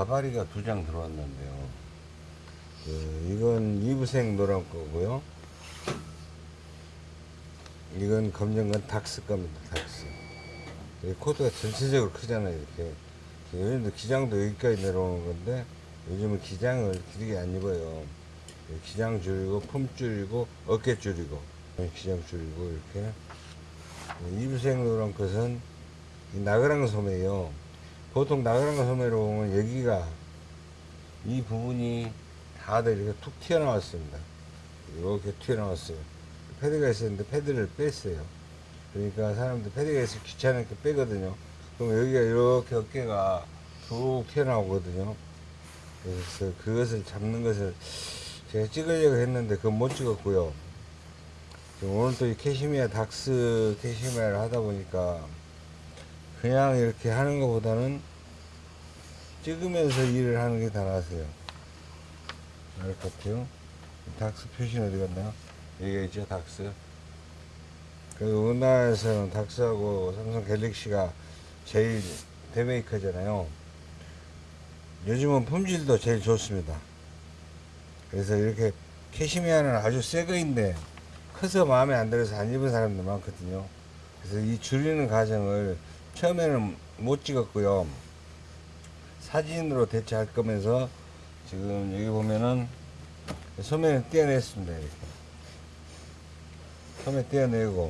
가바리가 두 장 들어왔는데요. 그, 이건 이브색 노란 거고요. 이건 검정 건 닥스 겁니다. 닥스. 이 코드가 전체적으로 크잖아요. 이렇게. 요즘도 기장도 여기까지 내려오는 건데 요즘은 기장을 길게 안 입어요. 기장 줄이고 품 줄이고 어깨 줄이고 기장 줄이고 이렇게 이브색 노란 것은 이 나그랑 소매요. 보통 나그랑 소매로 보면 여기가 이 부분이 다들 이렇게 툭 튀어나왔습니다. 이렇게 튀어나왔어요. 패드가 있었는데 패드를 뺐어요. 그러니까 사람들 패드가 있으면 귀찮으니까 빼거든요. 그럼 여기가 이렇게 어깨가 툭 튀어나오거든요. 그래서 그것을 잡는 것을 제가 찍으려고 했는데 그건 못 찍었고요. 오늘 또 이 캐시미아 닥스 캐시미아를 하다 보니까 그냥 이렇게 하는 것보다는 찍으면서 일을 하는 게 더 나았어요. 알것 같아요. 닥스 표시는 어디 갔나요? 여기가 있죠, 닥스. 그 우리나라에서는 닥스하고 삼성 갤럭시가 제일 대메이커잖아요. 요즘은 품질도 제일 좋습니다. 그래서 이렇게 캐시미아는 아주 새 거인데 커서 마음에 안 들어서 안 입은 사람들 많거든요. 그래서 이 줄이는 과정을 처음에는 못 찍었고요. 사진으로 대체할 거면서 지금 여기 보면은 소매를 떼어냈습니다. 이렇게. 소매 떼어내고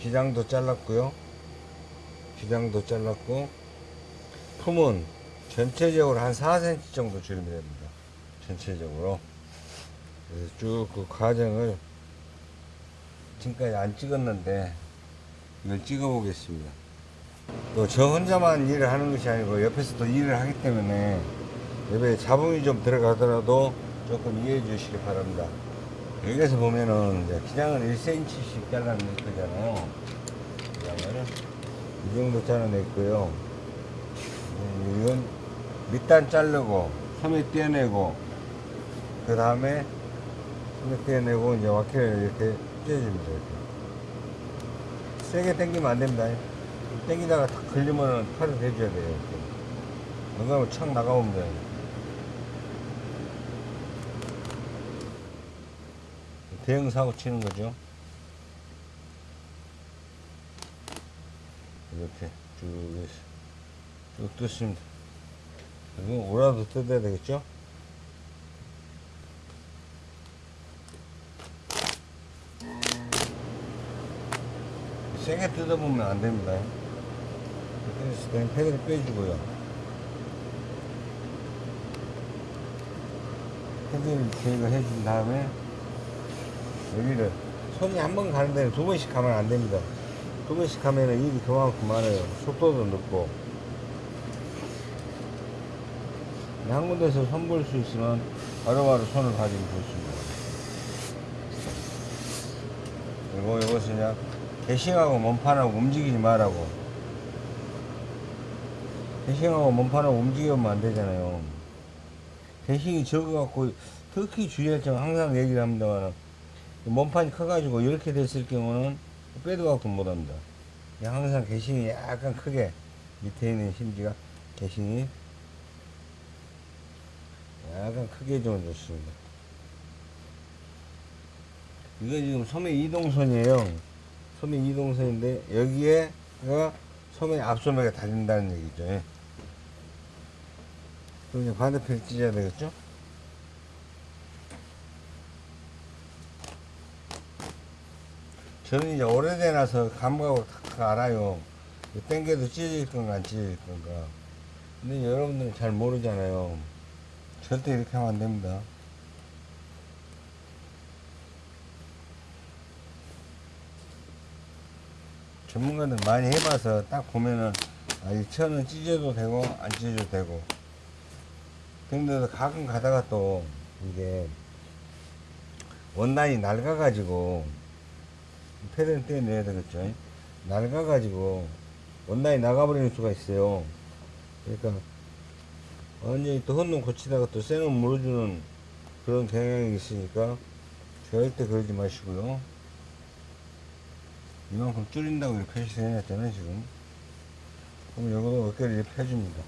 기장도 잘랐고요. 기장도 잘랐고 품은 전체적으로 한 4cm 정도 줄이면 됩니다. 전체적으로. 그래서 쭉 그 과정을 지금까지 안 찍었는데 이걸 찍어 보겠습니다. 또 저 혼자만 일을 하는 것이 아니고 옆에서 또 일을 하기 때문에 옆에 잡음이 좀 들어가더라도 조금 이해해 주시기 바랍니다. 여기에서 보면은 기장을 1cm씩 잘라낼 거잖아요. 기장을 이 정도 잘라냈고요. 음, 이건 밑단 자르고 소매 떼어내고 그 다음에 소매 떼어내고 이제 와키를 이렇게 찢어줍니다. 이렇게. 세게 당기면 안 됩니다. 당기다가 탁 걸리면은 팔을 대줘야 돼요. 이렇게. 안 그러면 착 나가면 돼요. 대형 사고 치는 거죠. 이렇게 쭉 쭉 뜯습니다. 이거 오라도 뜯어야 되겠죠? 세게 뜯어보면 안 됩니다. 그래서 그냥 패드를 빼주고요. 패드를 제거 해 준 다음에 여기를 손이 한 번 가는 데는 두 번씩 가면 안 됩니다. 두 번씩 가면은 일이 그만큼 많아요. 속도도 늦고. 한 군데서 손볼 수 있으면 바로바로 손을 가지고 좋습니다. 그리고 이것은 그냥 대싱하고 몸판하고 움직이지 말라고. 대싱하고 몸판하고 움직이면 안 되잖아요. 대싱이 적어갖고 특히 주의할 점 항상 얘기를 합니다만 몸판이 커가지고 이렇게 됐을 경우는 빼도 갖고 못합니다. 항상 개싱이 약간 크게 밑에 있는 심지가 개싱이 약간 크게 좀 좋습니다. 이거 지금 소매 이동선이에요. 소매 이동선인데 여기에가 소매 앞소매가 달린다는 얘기죠. 예. 그럼 이제 반대편 찢어야 되겠죠? 저는 이제 오래돼나서 감각으로 탁탁 알아요. 땡겨도 찢어질 건가 안 찢어질 건가. 근데 여러분들은 잘 모르잖아요. 절대 이렇게 하면 안 됩니다. 전문가들 많이 해봐서 딱 보면은 아, 이 천은 찢어도 되고 안 찢어도 되고. 근데도 가끔 가다가 또 이게 원단이 낡아가지고 패드는 떼내야 되겠죠? 낡아가지고 원단이 나가버리는 수가 있어요. 그러니까 완전히 또 헛놈 고치다가 또 새놈 물어주는 그런 경향이 있으니까 절대 그러지 마시고요 이만큼 줄인다고 이렇게 표시를 해놨잖아요 지금. 그럼 이거 어깨를 이렇게 펴줍니다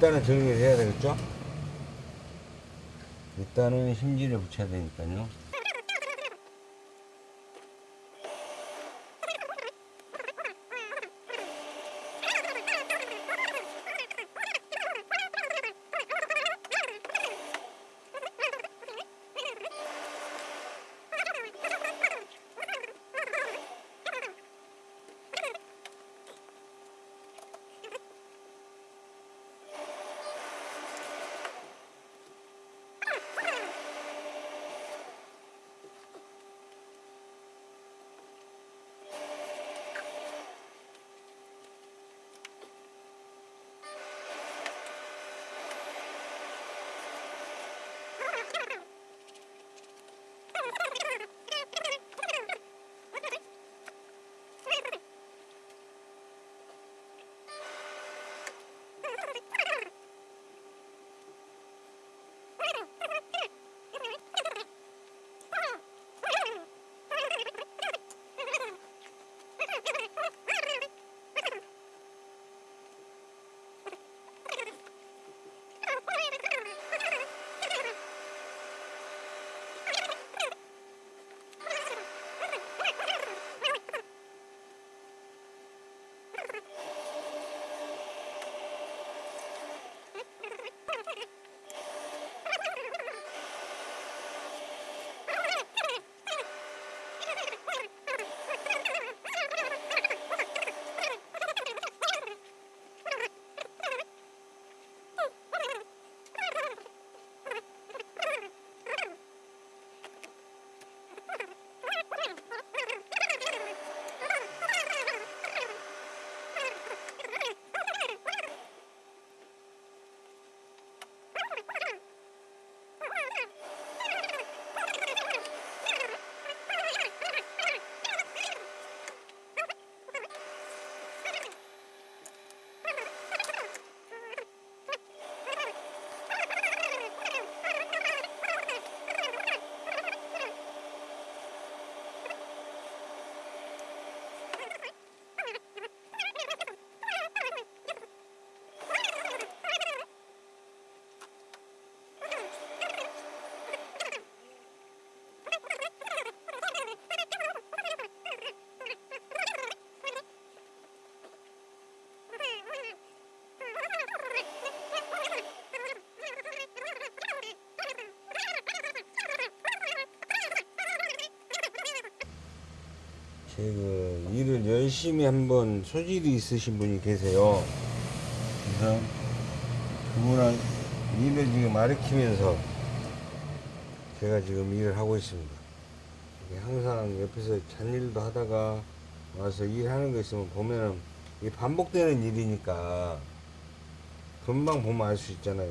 일단은 정리를 해야 되겠죠? 일단은 심지를 붙여야 되니까요. 그 일을 열심히 한번 소질이 있으신 분이 계세요. 그래서 그분한 일을 지금 가르치면서 제가 지금 일을 하고 있습니다. 항상 옆에서 잔일도 하다가 와서 일하는 거 있으면 보면은 이게 반복되는 일이니까 금방 보면 알 수 있잖아요.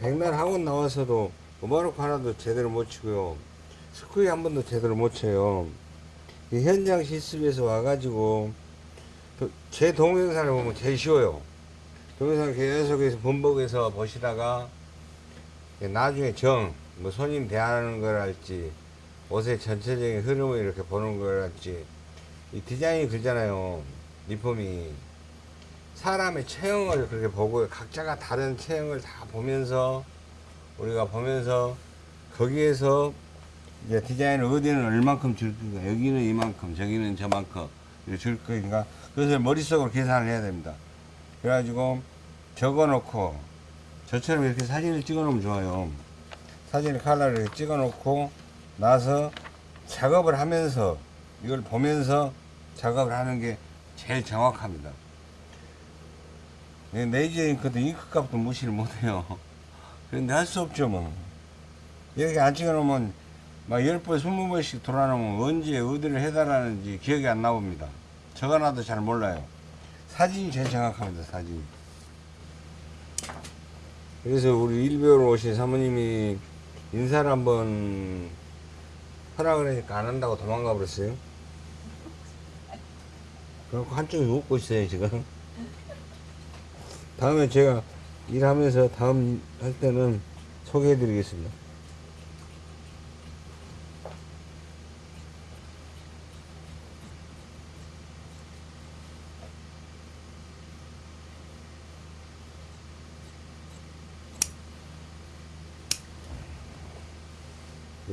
백날 학원 나와서도 오바로크 하나도 제대로 못 치고요. 스쿠이 한 번도 제대로 못 쳐요. 이 현장 실습에서 와가지고 그제 동영상을 보면 제일 쉬워요. 동영상 계속해서 번복해서 보시다가 나중에 정, 뭐 손님 대하는 걸 할지 옷의 전체적인 흐름을 이렇게 보는 걸 할지 이 디자인이 그잖아요. 리폼이 사람의 체형을 그렇게 보고 각자가 다른 체형을 다 보면서 우리가 보면서 거기에서 이제 디자인을 어디는 얼만큼 줄 건가 여기는 이만큼 저기는 저만큼 줄 거니까 그것을 머릿속으로 계산을 해야 됩니다. 그래가지고 적어 놓고 저처럼 이렇게 사진을 찍어 놓으면 좋아요. 사진을 칼라를 찍어 놓고 나서 작업을 하면서 이걸 보면서 작업을 하는 게 제일 정확합니다. 네, 레이저 잉크도 잉크 값도 무시를 못해요. 그런데 할 수 없죠 뭐. 이렇게 안 찍어 놓으면 막 10번, 20번씩 돌아놓으면 언제 어디를 해달라는지 기억이 안 나옵니다. 적어놔도 잘 몰라요. 사진이 제일 정확합니다, 사진. 그래서 우리 일배우로 오신 사모님이 인사를 한번 하라 그러니까 안 한다고 도망가 버렸어요. 그래갖고 한쪽이 웃고 있어요 지금 다음에 제가 일하면서 다음 할 때는 소개해 드리겠습니다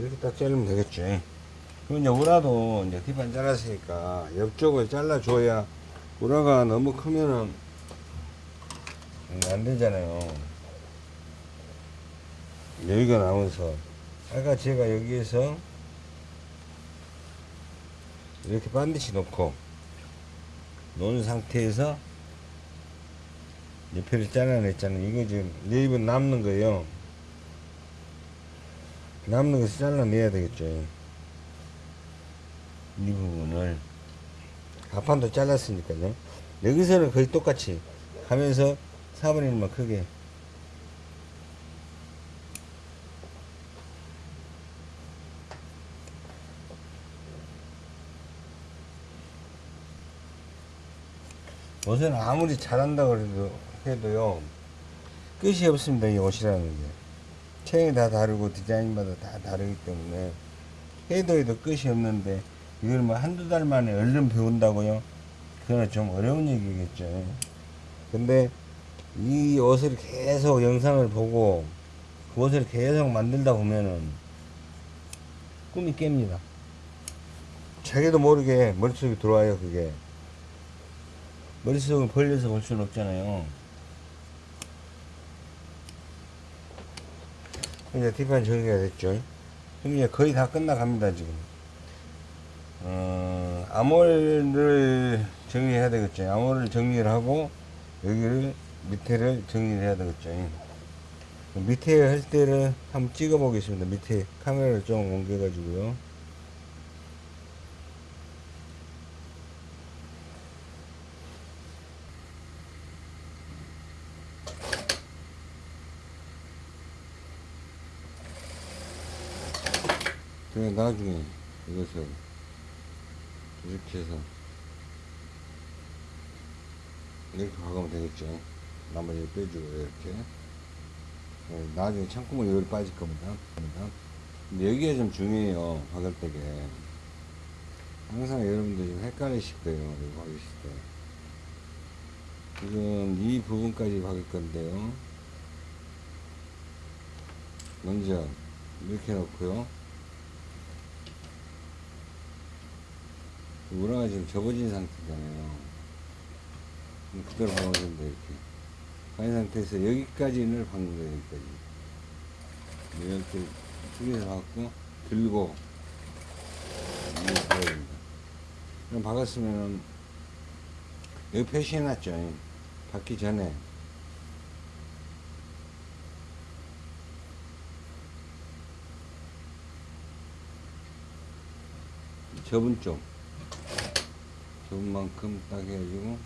이렇게 딱 자르면 되겠지. 그럼 이제 우라도 이제 뒷판 잘랐으니까 옆쪽을 잘라줘야 우라가 너무 크면은 음, 안 되잖아요. 여기가 나오면서. 아까 제가 여기에서 이렇게 반드시 놓고 놓은 상태에서 옆에를 잘라냈잖아요. 이거 지금 네입은 남는 거예요 남는 것을 잘라내야 되겠죠 이 부분을. 가판도 잘랐으니까요. 여기서는 거의 똑같이 하면서 4분의 1만 크게. 옷은 아무리 잘한다고 해도, 해도요 끝이 없습니다 이 옷이라는 게 체형이 다 다르고 디자인마다 다 다르기 때문에 해도 해도 끝이 없는데 이걸 뭐 한두 달 만에 얼른 배운다고요? 그건 좀 어려운 얘기겠죠. 근데 이 옷을 계속 영상을 보고 그 옷을 계속 만들다 보면은 꿈이 깹니다. 자기도 모르게 머릿속에 들어와요, 그게. 머릿속을 벌려서 볼 수는 없잖아요. 이제 뒷판 정리가 됐죠. 그럼 이제 거의 다 끝나갑니다, 지금. 어, 암홀을 정리해야 되겠죠. 암홀을 정리를 하고, 여기를, 밑에를 정리를 해야 되겠죠. 밑에 할 때를 한번 찍어 보겠습니다. 밑에 카메라를 좀 옮겨가지고요. 그래 나중에 이것을 이렇게 해서 이렇게 박으면 되겠죠. 나머지 빼주고 이렇게. 네, 나중에 창구멍 여기 빠질 겁니다. 근데 여기가 좀 중요해요 박을 때게. 항상 여러분들 좀 헷갈리실 거예요 이거 박으실 때 지금 이 부분까지 박을 건데요. 먼저 이렇게 놓고요 우라가 지금 접어진 상태잖아요. 그대로 박아야 된다, 이렇게. 가인 상태에서 여기까지는 거예요, 여기까지. 이렇게 숙여서 박고, 들고, 이렇게 박아야 됩니다. 그럼 박았으면은, 여기 표시해놨죠. 박기 전에. 접은 쪽. 좋은 만큼 딱 해가지고.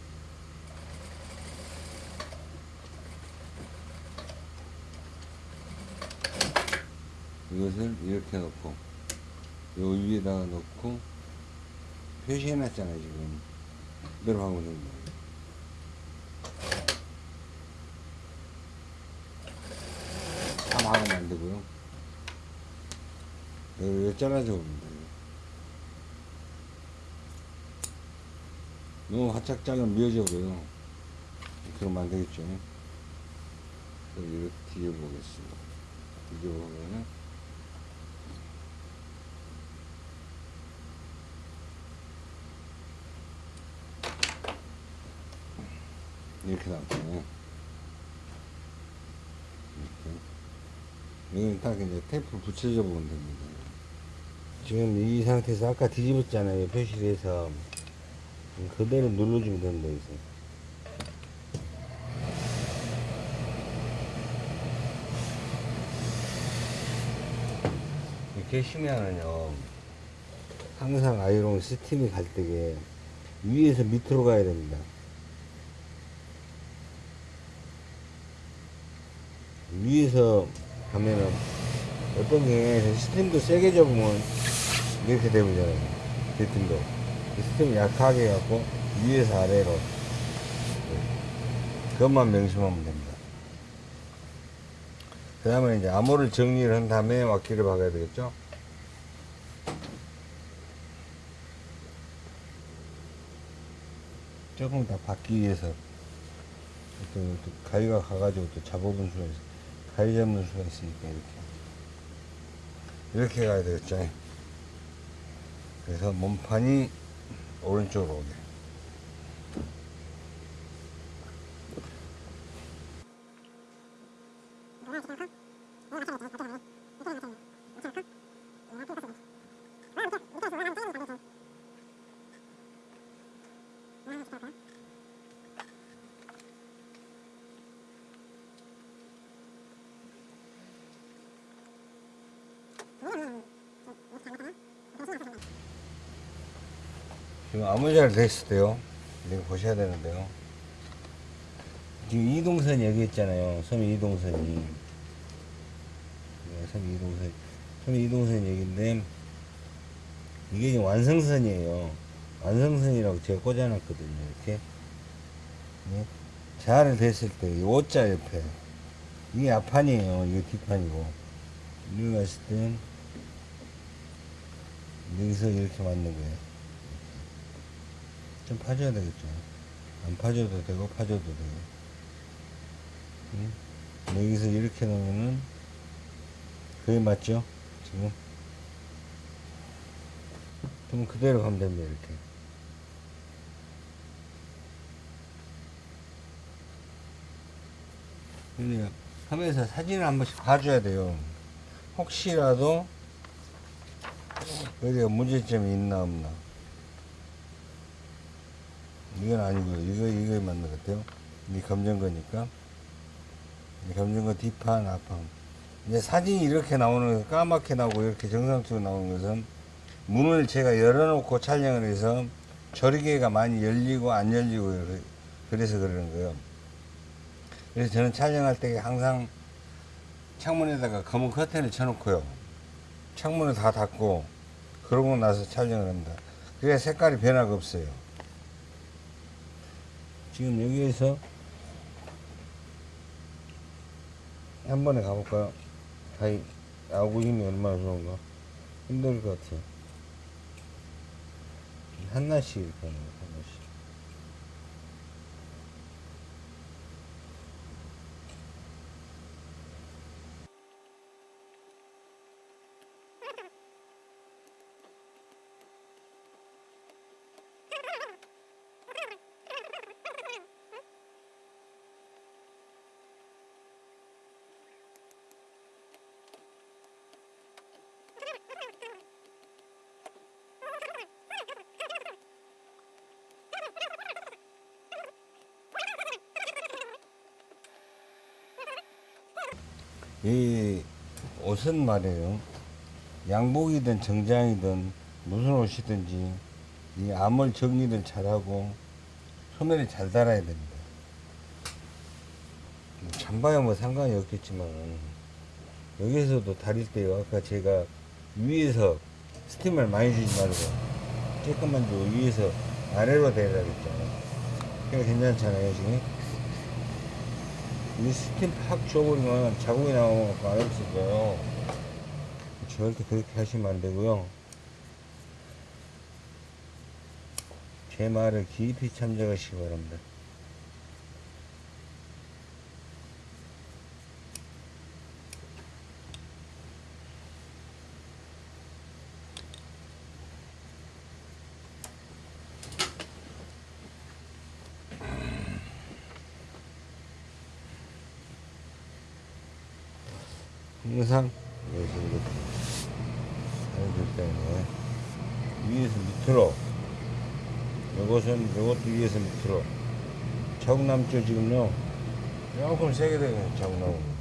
이것을 이렇게 놓고 요 위에다가 놓고 표시해 놨잖아요 지금. 그대로 하고 있는 거예요 다 박으면 안 되고요. 여기 잘라줘 봅니다 너무 화짝 자르면 미어져고요. 그러면 안 되겠죠. 이렇게 뒤져보겠습니다. 뒤져보면 이렇게 나왔잖아요. 이렇게. 여기는 딱 이제 테이프 붙여줘 보면 됩니다. 지금 이 상태에서 아까 뒤집었잖아요. 표시를 해서. 그대로 눌러주면 된다 이제. 이렇게 쉬면은요 항상 아이롱 스팀이 갈 때게 위에서 밑으로 가야 됩니다. 위에서 가면은 어떤 게 스팀도 세게 줘버리면 이렇게 되잖아요. 스팀도 스팀 약하게 해갖고 위에서 아래로 그것만 명심하면 됩니다. 그 다음에 이제 armhole을 정리를 한 다음에 わき를 박아야 되겠죠? 조금 더 받기 위해서 또, 또 가위가 가가지고 또 잡아본 수가 있어 가위 잡는 수가 있으니까 이렇게 이렇게 가야 되겠죠 그래서 몸판이 오른쪽으로 오게 지금 아무 잘 됐을 때요. 이거 보셔야 되는데요. 지금 이동선 얘기했잖아요. 섬 이동선이. 네, 섬 이동선. 섬 이동선 얘기인데 이게 지금 완성선이에요. 완성선이라고 제가 꽂아놨거든요 이렇게. 네. 잘 됐을 때 이 O자 옆에. 이게 앞판이에요. 이게 뒷판이고. 여기 갔을 땐 여기서 이렇게 맞는 거예요 좀 파줘야 되겠죠. 안 파줘도 되고 파줘도 되고. 응? 여기서 이렇게 놓으면은 그게 맞죠? 지금. 그럼 그대로 가면 됩니다. 이렇게. 근데 하면서 사진을 한 번씩 봐줘야 돼요. 혹시라도 어디가 문제점이 있나 없나. 이건 아니고요. 이거, 이거 맞는 것 같아요. 이 검정거니까. 이 검정거 뒷판, 앞판. 이제 사진이 이렇게 나오는, 거, 까맣게 나오고 이렇게 정상적으로 나오는 것은 문을 제가 열어놓고 촬영을 해서 조리개가 많이 열리고 안 열리고 그래서 그러는 거예요. 그래서 저는 촬영할 때 항상 창문에다가 검은 커튼을 쳐놓고요. 창문을 다 닫고 그러고 나서 촬영을 합니다. 그래야 색깔이 변화가 없어요. 지금 여기에서 한 번에 가볼까요? 다이 나오고 힘이 얼마나 좋은가? 힘들 것 같아요. 하나씩 이렇게 하는 거예요, 하나씩. 이 옷은 말이에요. 양복이든 정장이든 무슨 옷이든지 이 암을 정리를 잘하고 소매를 잘 달아야 됩니다. 잠바야 뭐 상관이 없겠지만 여기서도 다릴 때요. 아까 제가 위에서 스팀을 많이 주지 말고 조금만 주고 위에서 아래로 대라 그랬잖아요. 그게 괜찮잖아요 지금. 이 스팀 팍 줘버리면 자국이 나오면 안 없어져요. 절대 그렇게 하시면 안 되고요. 제 말을 깊이 참작하시기 바랍니다. 항상? 여기서 이렇게 해줄 때는 위에서 밑으로 이것은 이것도 위에서 밑으로. 자국 남죠 지금요. 조금 세게 되면 자국 나오고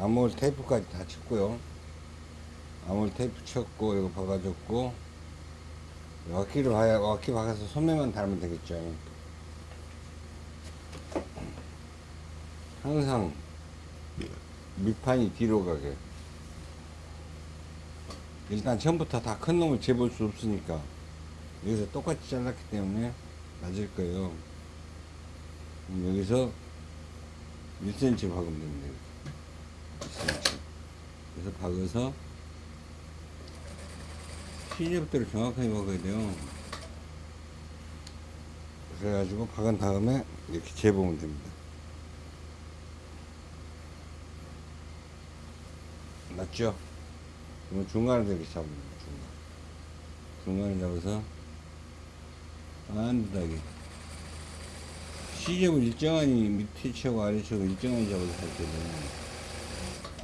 아몰 테이프까지 다 쳤고요. 아몰 테이프 쳤고 이거 박아줬고 와키를 봐야 와키 박아서 소매만 달면 되겠죠. 항상 밑판이 뒤로 가게. 일단 처음부터 다 큰 놈을 재볼 수 없으니까 여기서 똑같이 잘랐기 때문에 맞을 거예요. 여기서 1cm 박으면 됩니다. 1cm. 그래서 박아서 시접대를 정확하게 박아야 돼요. 그래가지고 박은 다음에 이렇게 재보면 됩니다. 맞죠? 그러면 중간을 이렇게 잡으면 중간. 중간을 잡아서 안드하게 시접을 일정하니 밑에 치고 아래 치고 일정하게 잡아서 할 때는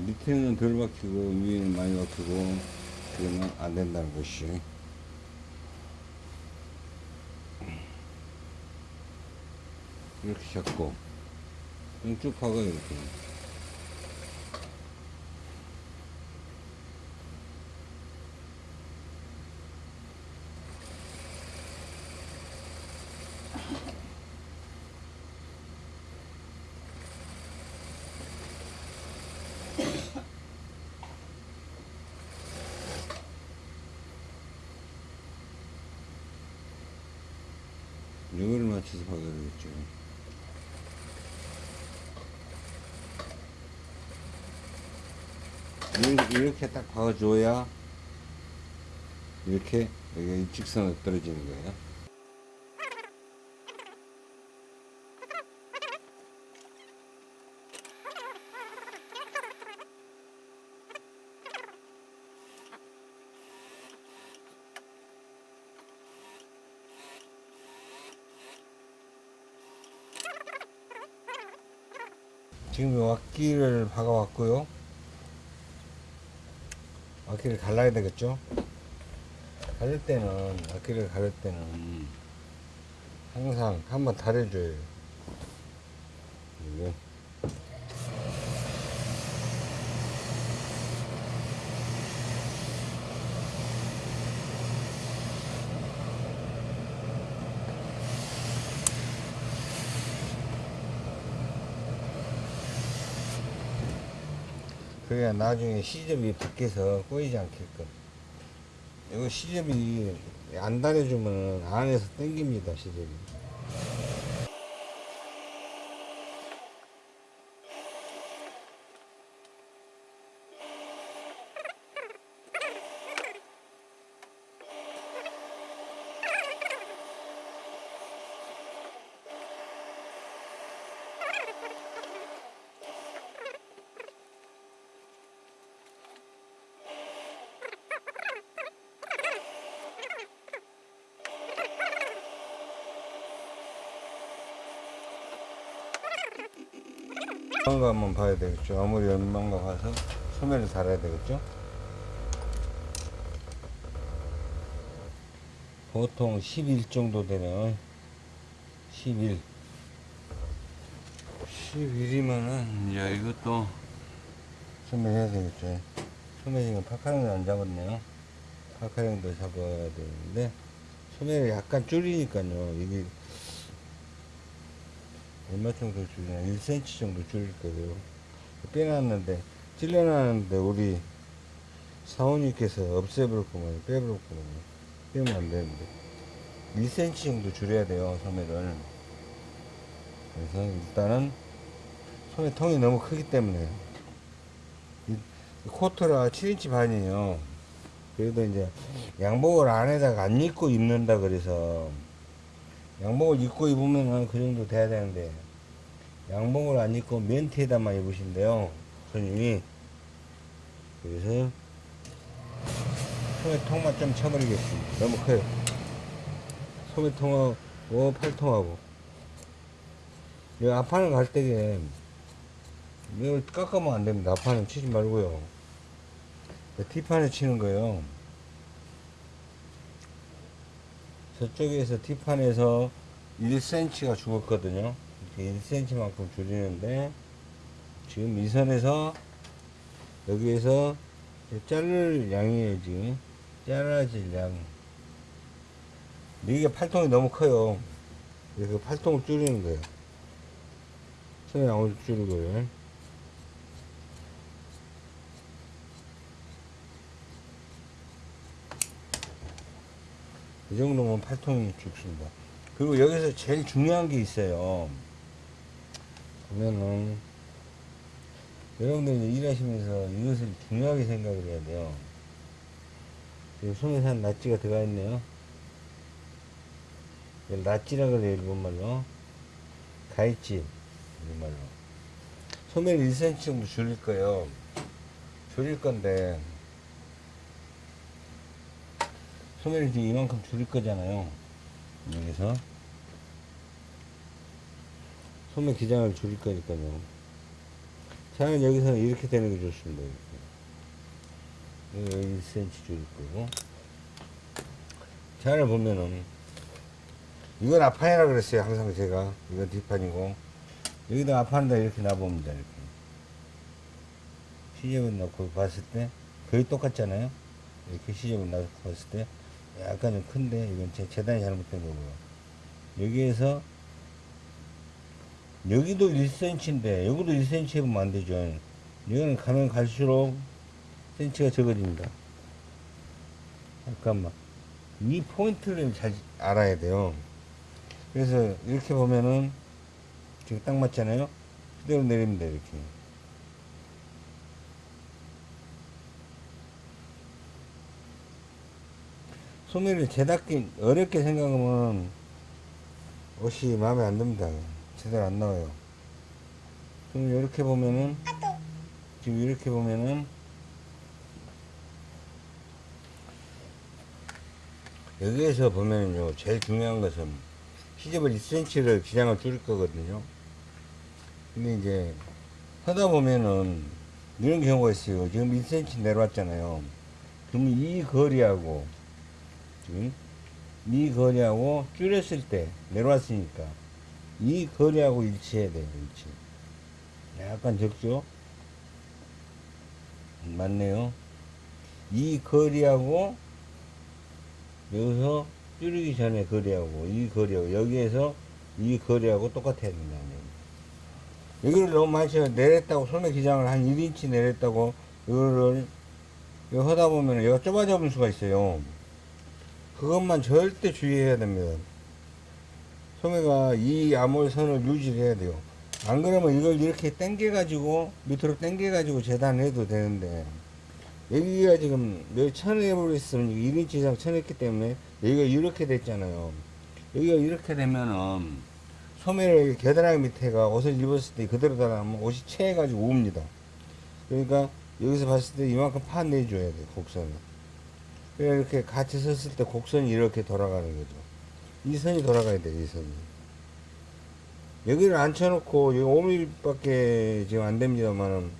밑에는 덜 박히고 위에는 많이 박히고 그러면 안 된다는 것이 이렇게 잡고. 쭉 박아요 이렇게 이거를 맞춰서 박아야 되겠죠 이렇게, 딱 박아줘야 이렇게 여기가 일직선으로 떨어지는 거예요 지금 왁기를 박아왔고요. 왁기를 갈라야 되겠죠? 가를 때는, 왁기를 가를 때는 항상 한번 다려줘요. 이거. 그래야 나중에 시접이 밖에서 꼬이지 않게끔. 이거 시접이 안 다려주면 안에서 땡깁니다, 시접이. 얼마가 한번 봐야 되겠죠. 아무리 얼마가 가서 소매를 달아야 되겠죠. 보통 11 정도 되면 11 11이면은 이제 이것도 소매 해야 되겠죠. 소매 지금 파카링을 안 잡았네요. 파카링도 잡아야 되는데 소매를 약간 줄이니까요. 이게 얼마 정도 줄이나 1cm 정도 줄일 거예요. 빼놨는데 찔러놨는데 우리 사원님께서 빼버릴 거면 빼면 안 되는데. 1cm 정도 줄여야 돼요 소매를. 그래서 일단은 소매 통이 너무 크기 때문에. 코트라 7인치 반이에요. 그래도 이제 양복을 안에다가 안 입고 입는다 그래서 양복을 입고 입으면 그 정도 돼야 되는데 양복을 안 입고 멘트에다만 입으신대요 손님이. 그래서 소매통만 좀 쳐버리겠습니다. 너무 커요. 소매통하고 팔통하고. 이 앞판을 갈 때에 이걸 깎으면 안 됩니다. 앞판은 치지 말고요. 뒷판에 치는 거예요 저쪽에서 뒷판에서 1cm가 죽었거든요. 이렇게 1cm만큼 줄이는데 지금 이 선에서 여기에서 자를 양이에요 지금. 잘라질 양. 이게 팔통이 너무 커요. 그래서 팔통을 줄이는 거예요. 선의 양을 줄이고요 이 정도면 팔통이 죽습니다 그리고 여기서 제일 중요한 게 있어요 보면은 여러분들 이제 일하시면서 이것을 중요하게 생각을 해야 돼요. 지금 소매산 낫지가 들어가 있네요. 낫지라 그래요, 일본말로. 가있지, 일본말로. 소매를 1cm 정도 줄일 거예요. 줄일 건데, 소매를 지금 이만큼 줄일 거잖아요. 여기서. 소매 기장을 줄일 거니까요. 자는 여기서는 이렇게 되는 게 좋습니다. 이렇게. 여기 1cm 줄일 거고. 자를 보면은, 이건 앞판이라 그랬어요. 항상 제가. 이건 뒷판이고. 여기다 앞판에다 이렇게 놔봅니다. 이렇게. 시접을 넣고 봤을 때, 거의 똑같잖아요. 이렇게 시접을 넣고 봤을 때, 약간 좀 큰데, 이건 제 재단이 잘못된 거고요. 여기에서 여기도 1cm인데 여기도 1cm 해보면 안 되죠. 여기는 가면 갈수록 cm가 적어집니다. 잠깐만. 이 포인트를 잘 알아야 돼요. 그래서 이렇게 보면은 지금 딱 맞잖아요. 그대로 내립니다 이렇게 소매를 제답기 어렵게 생각하면 옷이 마음에 안 듭니다 제대로 안 나와요. 지금 이렇게 보면은 지금 이렇게 보면은 여기에서 보면은요 제일 중요한 것은 시접을 2cm를 기장을 줄일 거거든요. 근데 이제 하다 보면은 이런 경우가 있어요. 지금 1cm 내려왔잖아요. 그러면 이 거리하고 이 거리하고 줄였을 때 내려왔으니까 이 거리하고 일치해야 돼요, 일치. 약간 적죠? 맞네요. 이 거리하고 여기서 줄이기 전에 거리하고 이 거리하고 여기에서 이 거리하고 똑같아야 된다. 여기를 너무 많이 내렸다고 소매 기장을 한 1인치 내렸다고 이거를 이거 하다 보면 여기가 좁아져 볼 수가 있어요. 그것만 절대 주의해야 됩니다. 소매가 이 암홀선을 유지해야 돼요. 안 그러면 이걸 이렇게 당겨 가지고 밑으로 당겨 가지고 재단해도 되는데 여기가 지금 여기 쳐내버려 있으면 1인치 이상 쳐냈기 때문에 여기가 이렇게 됐잖아요. 여기가 이렇게 되면은 소매를 겨드랑이 밑에가 옷을 입었을 때 그대로 달아나면 옷이 채해가지고 옵니다. 그러니까 여기서 봤을 때 이만큼 파내줘야 돼 곡선을. 이렇게 같이 섰을 때 곡선이 이렇게 돌아가는 거죠. 이 선이 돌아가야 돼, 이 선이. 여기를 앉혀놓고, 여기 5mm밖에 지금 안 됩니다만은,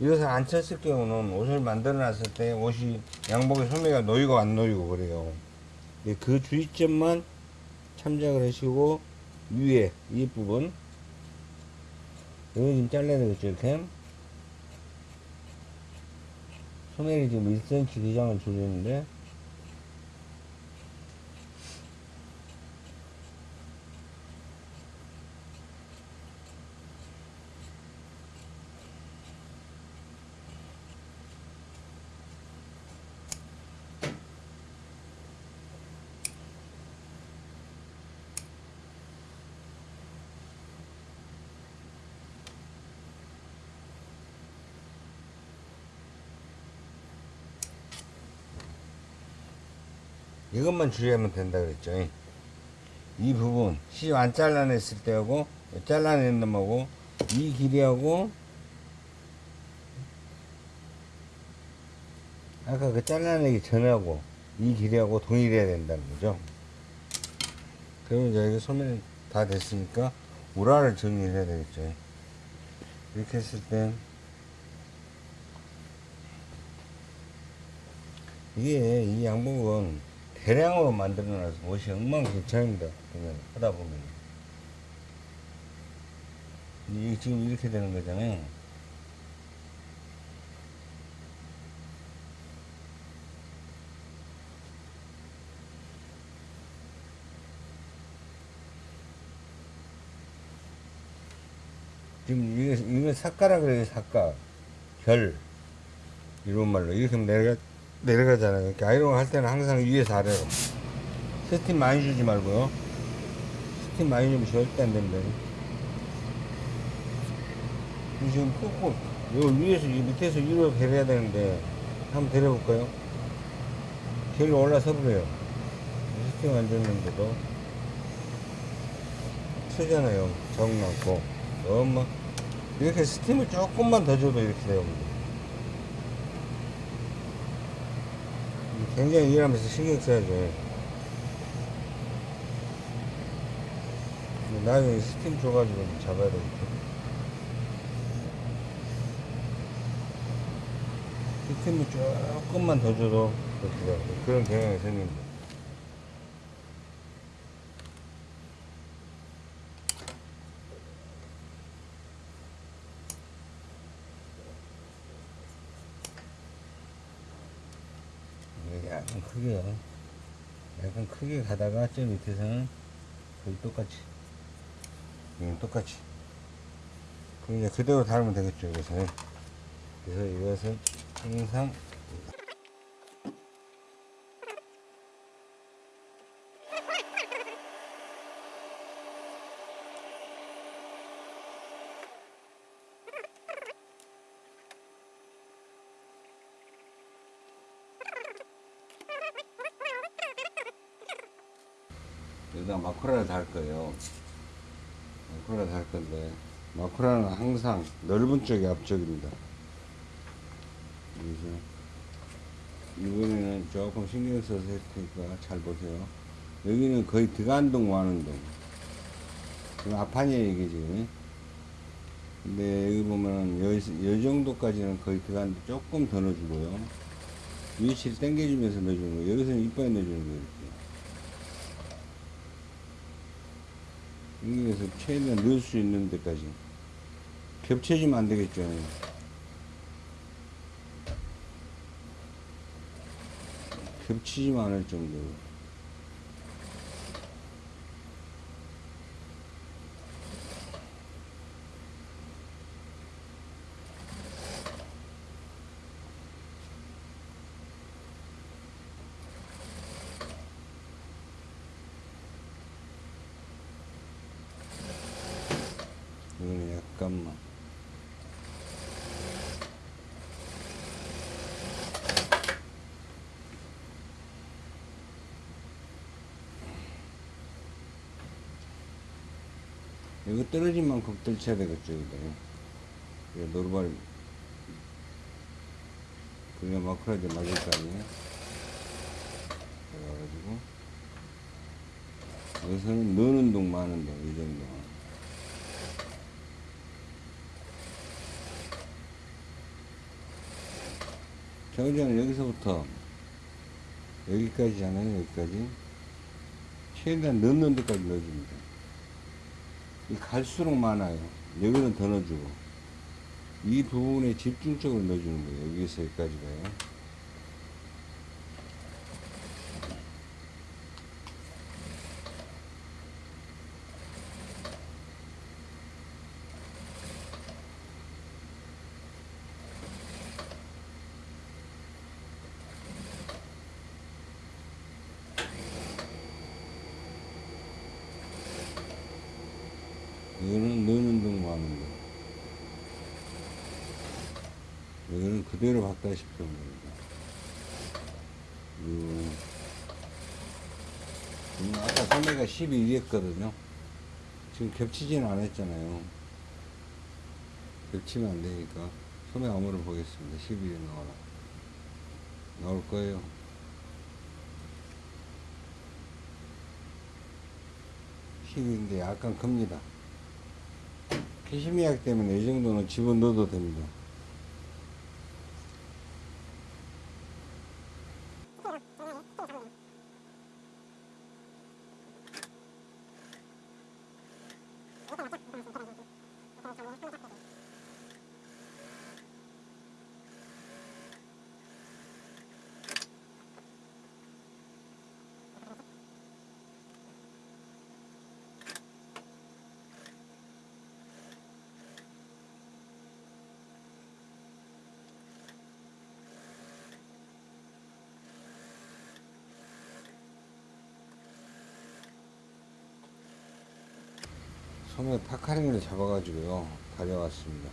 이것을 안 쳤을 경우는 옷을 만들어 놨을 때 옷이 양복의 소매가 놓이고 안 놓이고 그래요. 예, 그 주의점만 참작을 하시고, 위에, 이 부분, 이거 지금 잘라야 되겠죠, 이렇게. 소매를 지금 1cm 기장을 줄이는데, 이것만 주의하면 된다 그랬죠. 이 부분 시접 안 잘라냈을 때하고 잘라낸 놈하고 이 길이하고 아까 그 잘라내기 전하고 이 길이하고 동일해야 된다는 거죠. 그러면 이제 여기 소면이 다 됐으니까 우라를 정리를 해야 되겠죠. 이렇게 했을 때 이게 이 양복은 대량으로 만들어놔서 옷이 엉망진창입니다. 하다 보면. 이게 지금 이렇게 되는 거잖아요. 지금 이게, 이게 삭가라 그래요, 삭가. 별. 일본말로. 이렇게 내가 내려가잖아요. 이렇게 아이롱 할 때는 항상 위에서 아래로. 스팀 많이 주지 말고요. 스팀 많이 주면 절대 안 됩니다. 이 지금 꾹꾹, 요 위에서, 이 밑에서 위로 다려야 되는데, 한번 다려볼까요? 결이 올라서 버려요. 스팀 안 줬는데도. 트잖아요. 정 남고. 너무, 이렇게 스팀을 조금만 더 줘도 이렇게 돼요. 굉장히 일하면서 신경 써야죠. 근데 나중에 스팀 줘가지고 잡아야 되겠죠. 스팀을 조금만 더 줘도 그렇게. 그런 경향이 생깁니다. 이게 약간 크게요. 약간 크게 가다가 저 밑에서는 거의 똑같이. 이건 똑같이. 그럼 이제 그대로 달면 되겠죠, 이것은. 그래서 이것은 항상 여기다 마쿠라를 달 거예요. 마쿠라를 달 건데, 마쿠라는 항상 넓은 쪽이 앞쪽입니다. 그래서, 이번에는 조금 신경 써서 할 테니까 잘 보세요. 여기는 거의 드간동 와는동. 지금 앞판이에요, 이게 지금. 근데 여기 보면 요, 요 정도까지는 거의 드간 조금 더 넣어주고요. 위치를 당겨주면서 넣어주는 거예요. 여기서는 이빨에 넣어주는 거예요. 이렇게. 여기에서 최대한 넣을 수 있는 데까지 겹쳐지면 안 되겠죠. 겹치지만 않을 정도로. 이거는 약간만. 이거 떨어진 만큼 떨쳐야 되겠죠. 이거 노르발, 그게 마크라지 맞을 거 아니에요? 그래가지고, 여기서는 넣는 동, 마는 동, 이 정도. 정지는 여기서부터 여기까지잖아요, 여기까지. 최대한 넣는 데까지 넣어줍니다. 이 갈수록 많아요. 여기는 더 넣어주고. 이 부분에 집중적으로 넣어주는 거예요. 여기서 여기까지가요. 이거는 넣는 동 마는 동. 이거는 그대로 갖다시피 하는 겁니다. 요, 지금 아까 소매가 12였거든요. 지금 겹치지는 않았잖아요. 겹치면 안 되니까 소매 암호를 보겠습니다. 12에 나오라. 나올 거예요. 십인데 약간 큽니다. 캐시미약 때문에 이 정도는 집어넣어도 됩니다. 소매 파카링을 잡아가지고요. 다려왔습니다.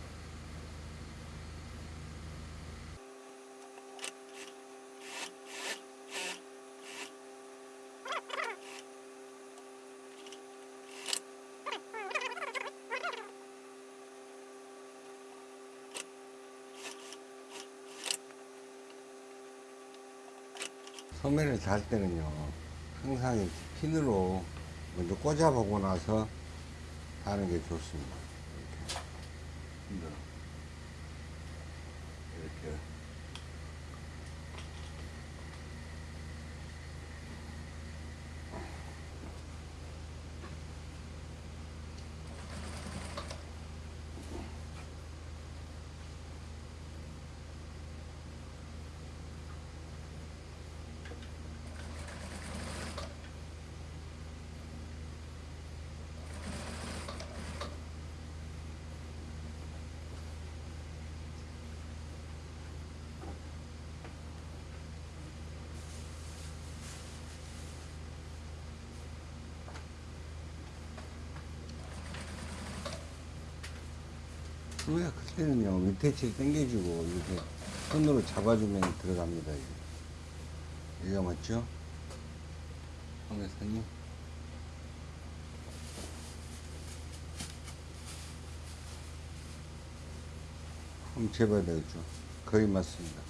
소매를 달 때는요 항상 핀으로 먼저 꽂아보고 나서 하는 게 좋습니다 이렇게 힘들어 이렇게 소매가 클 때는요 밑에치를 당겨주고 이렇게 손으로 잡아주면 들어갑니다 이게. 여기가 맞죠? 소매선이 한번 재봐야 되겠죠 거의 맞습니다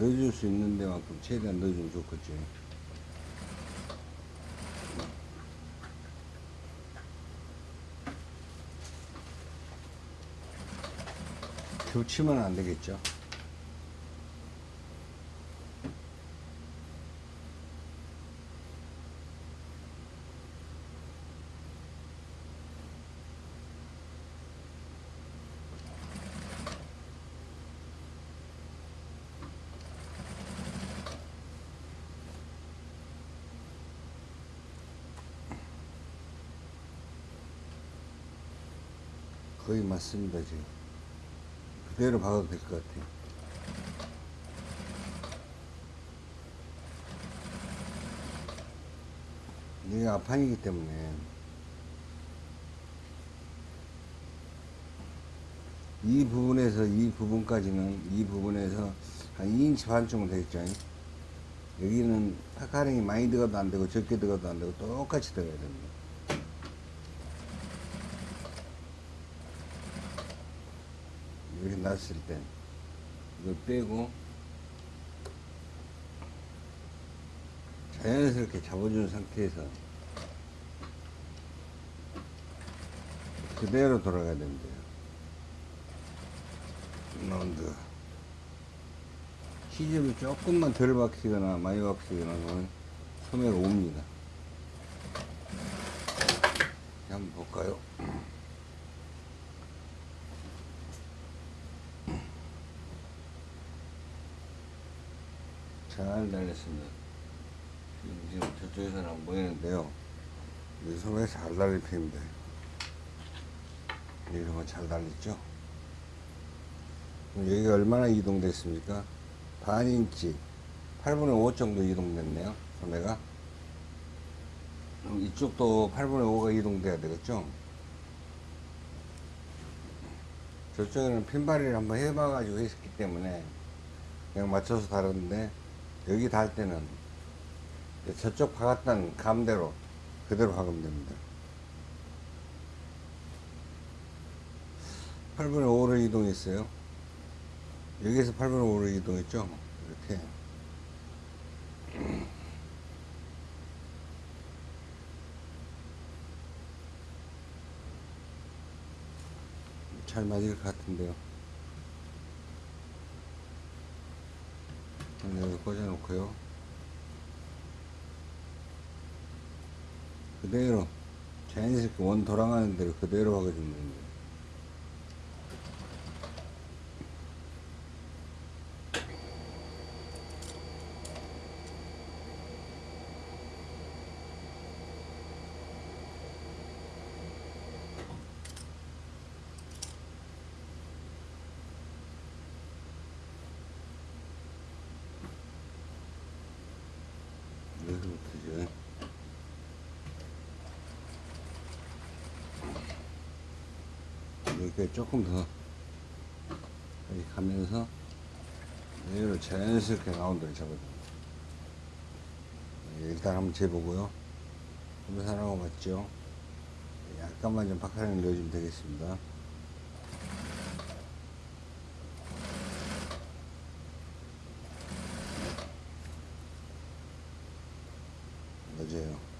넣어줄 수 있는 데 만큼 최대한 넣어주면 좋겠지. 겹치면 안 되겠죠 거의 맞습니다 지금. 그대로 박아도 될 것 같아요. 이게 앞판이기 때문에. 이 부분에서 이 부분까지는 이 부분에서 한 2인치 반 정도 되겠죠? 여기는 파카링이 많이 들어가도 안 되고 적게 들어가도 안 되고 똑같이 들어가야 됩니다 이렇게 놨을 때 이걸 빼고 자연스럽게 잡아준 상태에서 그대로 돌아가야 됩니다. 라운드 시접이 조금만 덜 박히거나 많이 박히거나 하면 소매가 옵니다. 한번 볼까요? 잘 달렸습니다. 지금 저쪽에서는 안 보이는데요. 이 소매 잘 달린 편입니다. 이런 거잘 달렸죠? 그럼 여기가 얼마나 이동됐습니까? 반 인치, 8분의 5 정도 이동됐네요. 소매가. 그럼 이쪽도 8분의 5가 이동돼야 되겠죠? 저쪽에는 핀발이를 한번 해봐가지고 했기 때문에 그냥 맞춰서 다뤘는데 여기 달 때는 저쪽 박았던 감대로 그대로 박으면 됩니다. 8분의 5로 이동했어요. 여기에서 8분의 5로 이동했죠. 이렇게. 잘 맞을 것 같은데요. 여기 꽂아놓고요. 그대로 자연스럽게 원 돌아가는 대로 그대로 박아주면 됩니다. 여기까지 조금 더 여기 가면서 얘를 자연스럽게 라운드를 잡아줍니다. 예, 일단 한번 재보고요. 소매 사랑하고 맞죠? 약간만 좀 박하량을 넣어주면 되겠습니다. 맞아요.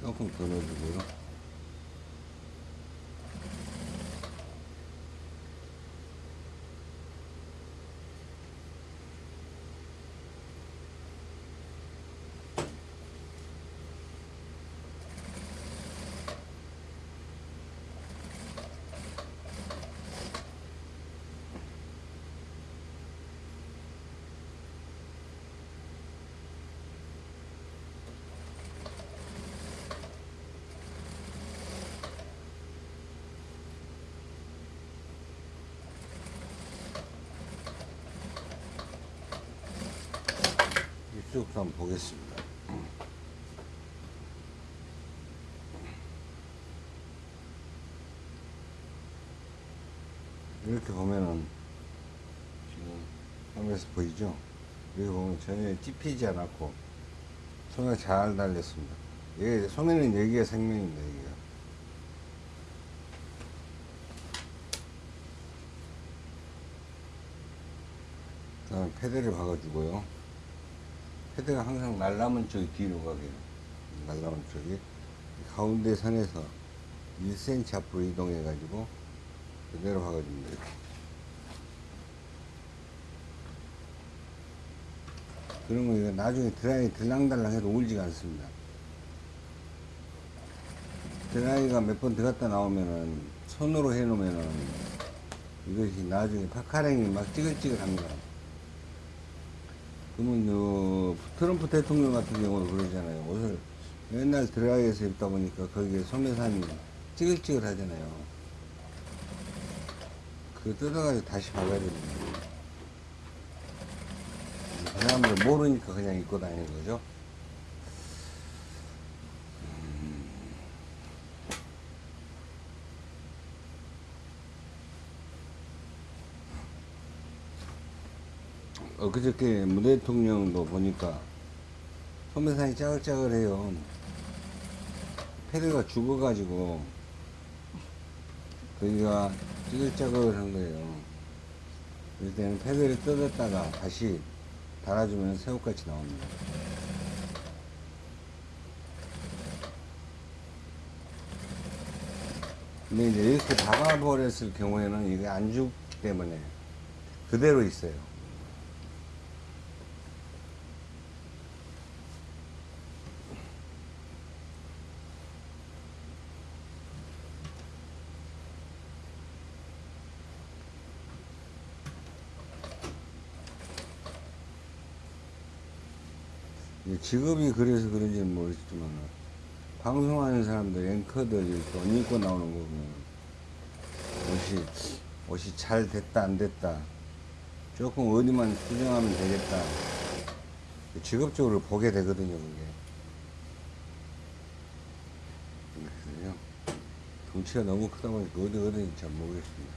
조금 더 넣어주고요. 이쪽도 한번 보겠습니다. 이렇게 보면은 지금 화면에서 보이죠? 여기 보면 전혀 찝히지 않았고 소매가 잘 달렸습니다. 이게 소매는 여기가 생명입니다. 여기가. 그다음에 패드를 박아주고요. 패드가 항상 날라면 쪽이 뒤로 가게. 요 날라면 쪽이 가운데 선에서 1cm 앞으로 이동해 가지고 그대로 박아줍니다 이렇게. 그러면 이거 나중에 드라이 들랑달랑 해도 울지가 않습니다. 드라이가 몇 번 들어갔다 나오면은 손으로 해 놓으면은 이것이 나중에 파카랭이 막 찌글찌글합니다 그러면 요 트럼프 대통령 같은 경우는 그러잖아요. 옷을 맨날 드라이에서 입다 보니까 거기에 소매산이 찌글찌글 하잖아요. 그거 뜯어가지고 다시 박아야 됩니다. 사람들 모르니까 그냥 입고 다니는 거죠. 엊그저께 문 대통령도 보니까 소매산이 짜글짜글해요. 패드가 죽어가지고 거기가 찌글짜글한 거예요. 그럴 때는 패드를 뜯었다가 다시 달아주면 새우같이 나옵니다. 근데 이제 이렇게 박아버렸을 경우에는 이게 안 죽기 때문에 그대로 있어요. 직업이 그래서 그런지는 모르겠지만 방송하는 사람들 앵커들 옷 입고 나오는 거 보면 옷이 옷이 잘 됐다 안 됐다. 조금 어디만 수정하면 되겠다. 직업적으로 보게 되거든요 그게. 그래서요? 덩치가 너무 크다 보니까 어디 어디인지 잘 모르겠습니다.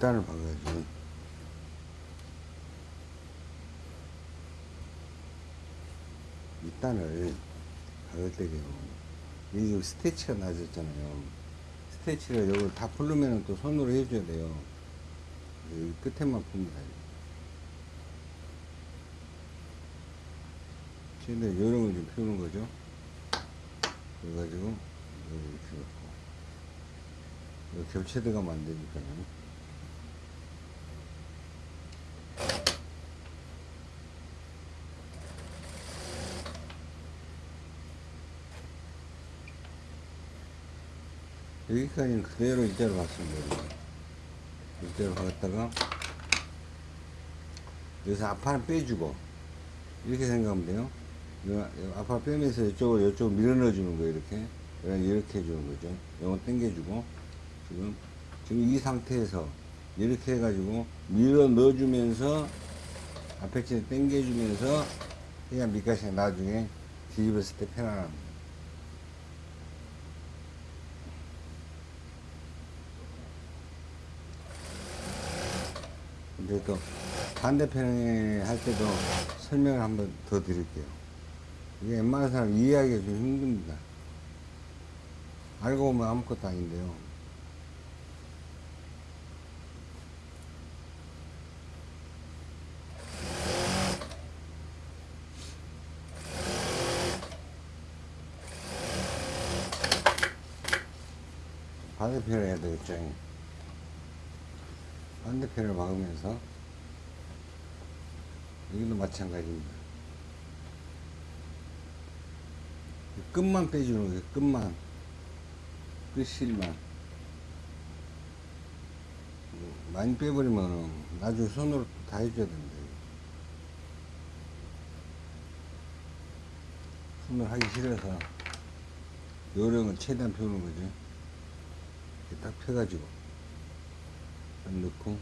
식단을 바꿔야지. 밑단을 박을 때요 이게 지금 스테치가 낮았잖아요. 스테치를 여기를 다 풀르면 또 손으로 해줘야 돼요. 여기 끝에만 풉니다. 근데 요런 걸 좀 피우는 거죠. 그래가지고 이렇게 해갖고. 겹체대가 만드니까요 여기까지는 그대로 이대로 갔습니다. 이대로 갔다가 여기서 앞판을 빼주고 이렇게 생각하면 돼요. 앞판 빼면서 이쪽으로 이쪽으로 밀어 넣어 주는 거예요. 이렇게 이렇게 해주는 거죠. 요거 당겨주고 지금 지금 이 상태에서 이렇게 해가지고 밀어 넣어주면서 앞에 치 당겨주면서 그냥 밑가시 나중에 뒤집었을 때 편안합니다. 또 반대편에 할 때도 설명을 한번 더 드릴게요. 이게 웬만한 사람 이해하기가 좀 힘듭니다. 알고 보면 아무것도 아닌데요. 반대편을 해야 되겠죠. 반대편을 막으면서 여기도 마찬가지입니다. 이 끝만 빼주는 거예요. 끝만. 끝실만. 뭐 많이 빼버리면 나중에 손으로 또다 해줘야 됩니다. 손으로 하기 싫어서 요령은 최대한 펴는 거죠. 딱 펴가지고 딱 넣고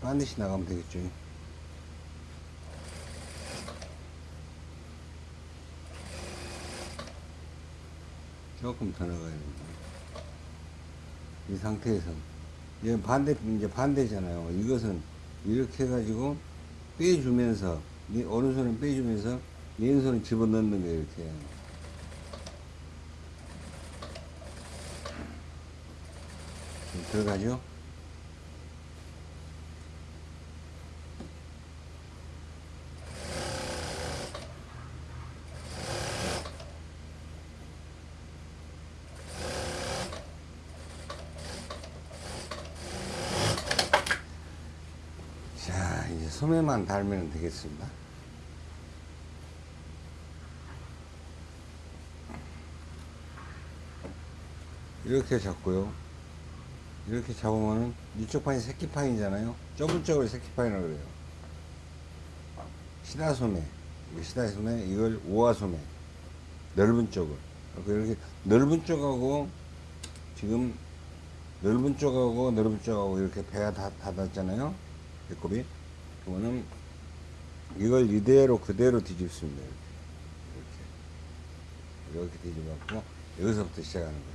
반드시 나가면 되겠죠. 조금 더 나가야 됩니다. 이 상태에서 이건 반대 이제 반대잖아요. 이것은 이렇게 해가지고 빼주면서 이 오른손은 빼주면서 왼손은 집어넣는 거예요. 이렇게. 좀 들어가죠? 자, 이제 소매만 달면 되겠습니다. 이렇게 잡고요. 이렇게 잡으면은 이쪽 판이 새끼판이잖아요. 좁은 쪽을 새끼판이라고 그래요. 시다소매, 시다소매, 이걸 오화소매, 넓은 쪽을. 그리고 이렇게 넓은 쪽하고 지금 넓은 쪽하고 넓은 쪽하고 이렇게 배가 다 닫았잖아요. 배꼽이. 그러면은 이걸 이대로 그대로 뒤집습니다. 이렇게. 이렇게. 뒤집었고 여기서부터 시작하는 거예요.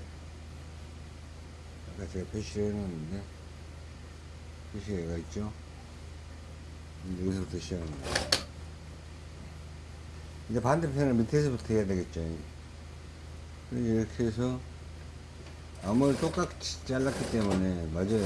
아까 제가 표시를 해놨는데 표시가 있죠? 여기서부터 시작합니다. 이제 반대편을 밑에서부터 해야 되겠죠 이렇게 해서 암을 똑같이 잘랐기 때문에 맞아요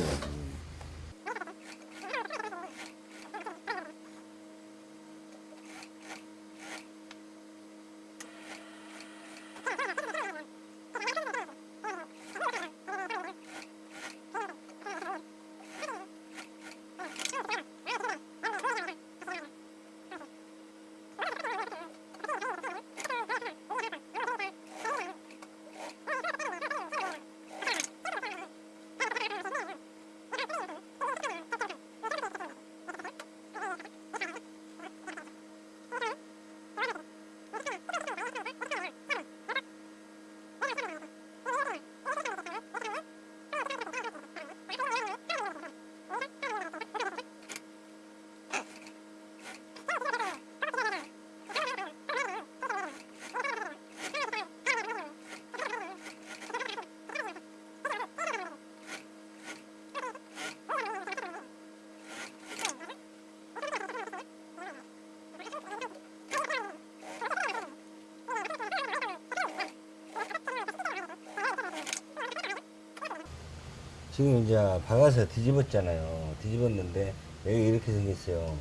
박아서 뒤집었잖아요. 뒤집었는데 여기 이렇게 생겼어요.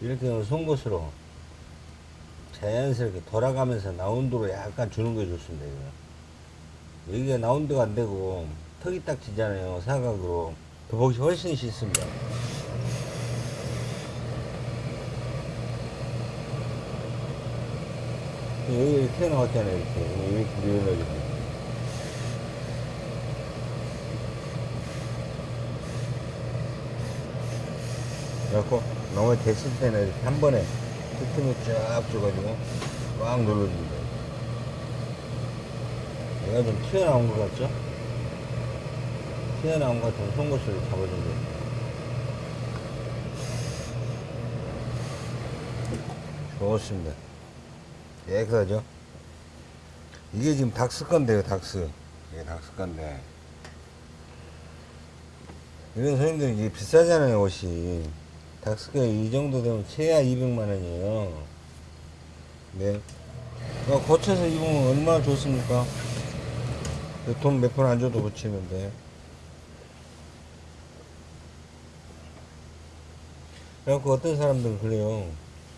이렇게 하면 송곳으로 자연스럽게 돌아가면서 라운드로 약간 주는 게 좋습니다. 이거. 여기가 라운드가 안 되고 턱이 딱 지잖아요. 사각으로. 더 보기 훨씬 쉽습니다. 여기 이렇게 나왔잖아요. 이렇게. 이렇게 밀어가지고. 그래갖고 너무 됐을 때는 이렇게 한 번에 틈틈이 쫙 줘가지고 꽉 눌러줍니다. 얘가 좀 튀어나온 것 같죠? 튀어나온 것 같으면 송곳을 잡아줍니다. 좋습니다. 깨끗하죠? 이게 지금 닥스 건데요, 닥스. 이게 닥스 건데. 이런 손님들 이게 비싸잖아요, 옷이. 닥스가 이 정도 되면 최하 200만원이에요. 네. 그거 고쳐서 입으면 얼마나 좋습니까? 돈 몇 푼 안 줘도 고치는데. 그래갖고 어떤 사람들은 그래요.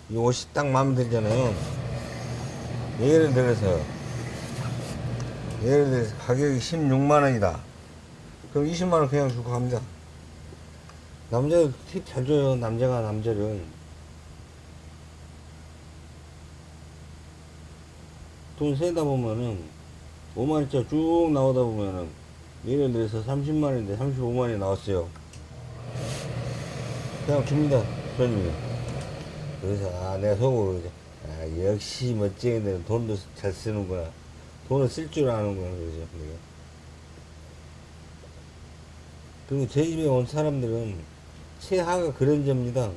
이 옷이 딱 마음에 들잖아요. 예를 들어서, 예를 들어서 가격이 16만원이다. 그럼 20만원 그냥 주고 갑니다. 남자들 팁잘 줘요. 남자가 남자를. 돈 세다 보면은 5만원짜리 쭉 나오다 보면은 예를 들어서 30만원인데 35만원이 나왔어요. 그냥 줍니다. 손님이. 그래서 아 내가 속으로 그러죠. 아 역시 멋쟁이들은 돈도 잘 쓰는구나. 돈을 쓸 줄 아는구나 그러죠. 그리고 제 집에 온 사람들은 최하가 그런 점입니다.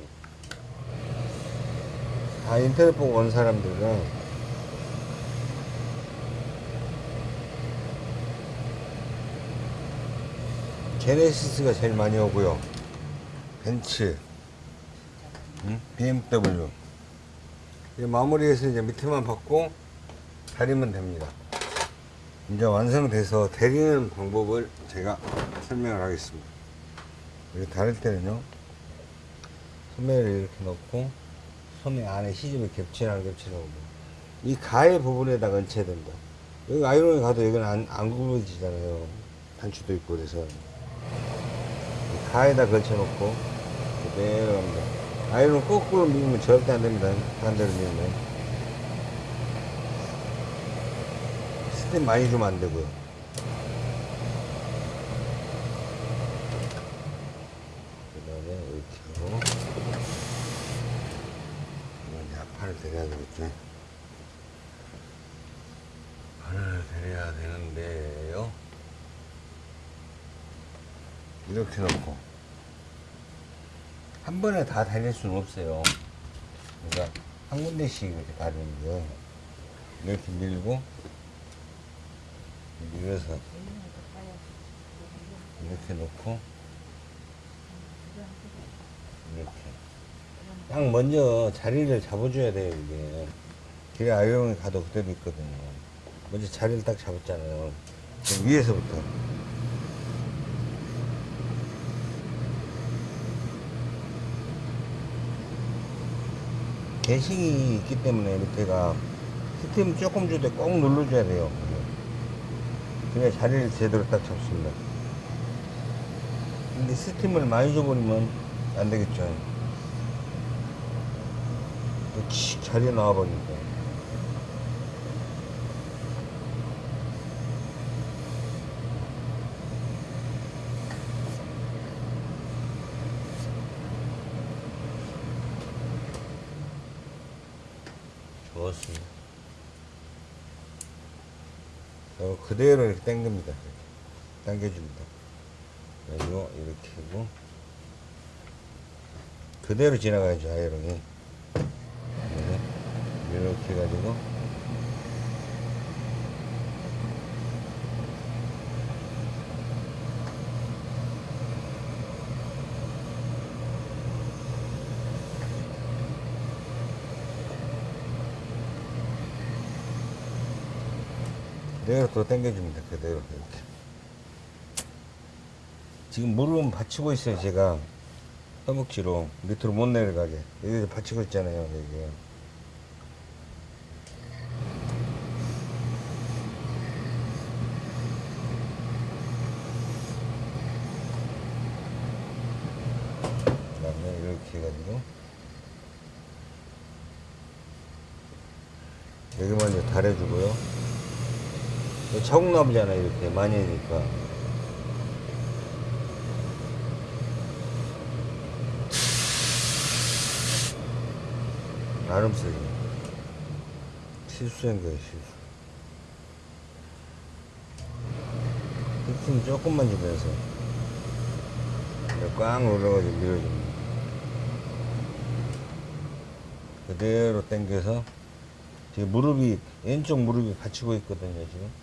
다 인터넷 보고 온 사람들은 제네시스가 제일 많이 오고요. 벤츠, 응? BMW. 이제 마무리해서 이제 밑에만 받고 다리면 됩니다. 이제 완성돼서 데리는 방법을 제가 설명을 하겠습니다. 다릴 때는요, 소매를 이렇게 넣고, 소매 안에 시집을 겹치나 안 겹치나 이 가해 부분에다가 얹혀야 된다. 여기 아이론에 가도 여기는 안, 안 굽어지잖아요. 단추도 있고 그래서. 이 가에다 걸쳐놓고, 그대로 합니다. 아이론 거꾸로 밀면 절대 안 됩니다. 반대로 밀면. 스팀 많이 주면 안 되고요. 그 다음에 이렇게 하고 이건 약판을 데려야 되겠죠 판을 데려야 되는데요. 이렇게 놓고. 한 번에 다 달릴 수는 없어요. 그러니까 한 군데씩 이렇게 다리는데 이렇게 밀고 밀어서 이렇게 놓고 이렇게 딱 먼저 자리를 잡아줘야 돼요 이게. 길에 아이롱이 가도 그대로 있거든요. 먼저 자리를 딱 잡았잖아요. 그럼 위에서부터. 개식이 있기 때문에 밑에가 스팀 조금 줄 때 꼭 눌러줘야 돼요 그래야 자리를 제대로 딱 잡습니다. 근데 스팀을 많이 줘버리면 안 되겠죠. 칙 자리에 나와버리니까. 좋았습니다. 어, 그대로 이렇게 당깁니다. 당겨줍니다. 그리고 이렇게 하고 그대로 지나가야죠 아이롱이 해가지고. 그대로 또 당겨줍니다 그대로 이렇게. 지금 무릎은 받치고 있어요 제가. 허벅지로. 밑으로 못 내려가게. 여기 받치고 있잖아요 여기 그 다음에 이렇게 해가지고 여기만 이제 달해주고요 이거 차곡나무잖아요 이렇게. 많이 하니까. 나름 쓰기 실수한 거예요 실수. 휘핑 조금만 주면서 이렇게 꽉 눌러가지고 밀어줍니다. 그대로 당겨서 지금 무릎이 왼쪽 무릎이 받치고 있거든요 지금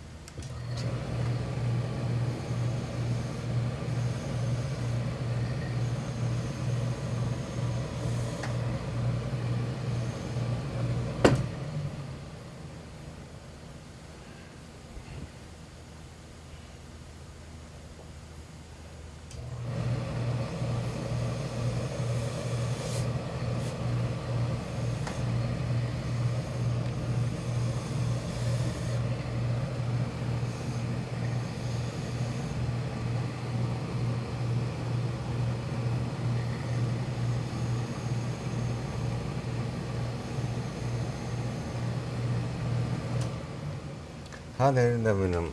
다 내린다면은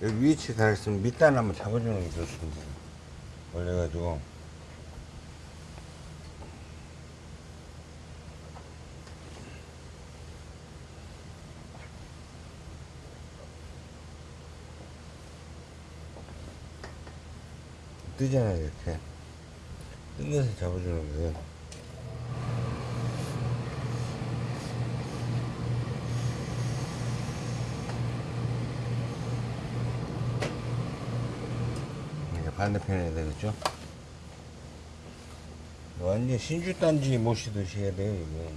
여기 위치 다 있으면 밑단 한번 잡아주는 게 좋습니다. 올려가지고 뜨잖아요 이렇게 뜬 것을 잡아주는 거예요. 이제 반대편에 해야 되겠죠? 완전 신주단지 모시듯이 해야 돼요, 이거.